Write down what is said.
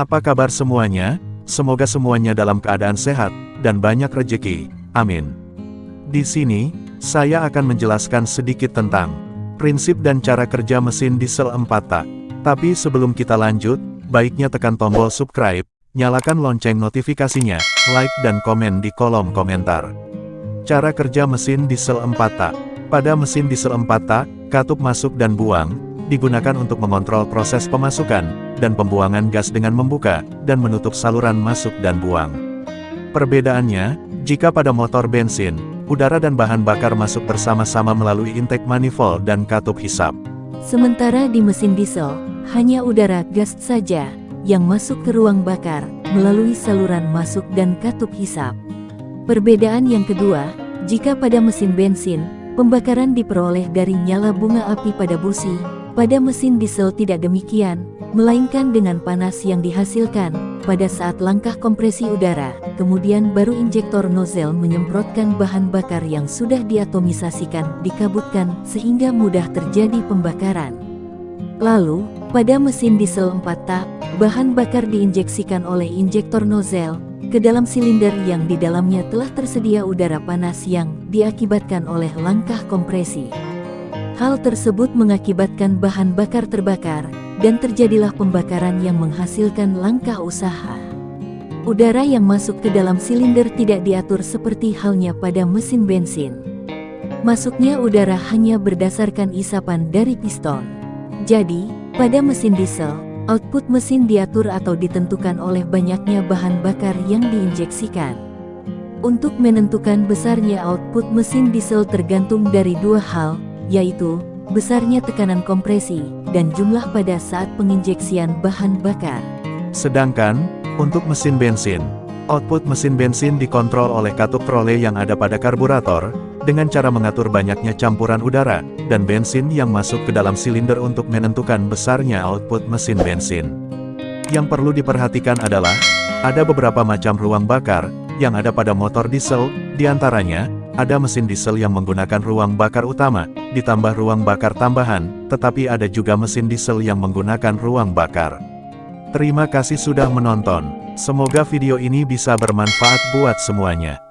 Apa kabar semuanya? Semoga semuanya dalam keadaan sehat dan banyak rejeki. Amin. Di sini, saya akan menjelaskan sedikit tentang prinsip dan cara kerja mesin diesel 4 tak. Tapi sebelum kita lanjut, baiknya tekan tombol subscribe, nyalakan lonceng notifikasinya, like dan komen di kolom komentar. Cara kerja mesin diesel 4 tak. Pada mesin diesel 4 tak, katup masuk dan buang, digunakan untuk mengontrol proses pemasukan, dan pembuangan gas dengan membuka, dan menutup saluran masuk dan buang. Perbedaannya, jika pada motor bensin, udara dan bahan bakar masuk bersama-sama melalui intake manifold dan katup hisap. Sementara di mesin diesel, hanya udara gas saja yang masuk ke ruang bakar melalui saluran masuk dan katup hisap. Perbedaan yang kedua, jika pada mesin bensin, pembakaran diperoleh dari nyala bunga api pada busi, pada mesin diesel tidak demikian, melainkan dengan panas yang dihasilkan pada saat langkah kompresi udara, kemudian baru injektor nozzle menyemprotkan bahan bakar yang sudah diatomisasikan, dikabutkan, sehingga mudah terjadi pembakaran. Lalu, pada mesin diesel 4 tak, bahan bakar diinjeksikan oleh injektor nozzle, ke dalam silinder yang di dalamnya telah tersedia udara panas yang diakibatkan oleh langkah kompresi. Hal tersebut mengakibatkan bahan bakar terbakar, dan terjadilah pembakaran yang menghasilkan langkah usaha. Udara yang masuk ke dalam silinder tidak diatur seperti halnya pada mesin bensin. Masuknya udara hanya berdasarkan isapan dari piston. Jadi, pada mesin diesel, Output mesin diatur atau ditentukan oleh banyaknya bahan bakar yang diinjeksikan. Untuk menentukan besarnya output mesin diesel tergantung dari dua hal, yaitu besarnya tekanan kompresi dan jumlah pada saat penginjeksian bahan bakar. Sedangkan, untuk mesin bensin, output mesin bensin dikontrol oleh katup trole yang ada pada karburator, dengan cara mengatur banyaknya campuran udara, dan bensin yang masuk ke dalam silinder untuk menentukan besarnya output mesin bensin. Yang perlu diperhatikan adalah, ada beberapa macam ruang bakar, yang ada pada motor diesel, di antaranya, ada mesin diesel yang menggunakan ruang bakar utama, ditambah ruang bakar tambahan, tetapi ada juga mesin diesel yang menggunakan ruang bakar. Terima kasih sudah menonton, semoga video ini bisa bermanfaat buat semuanya.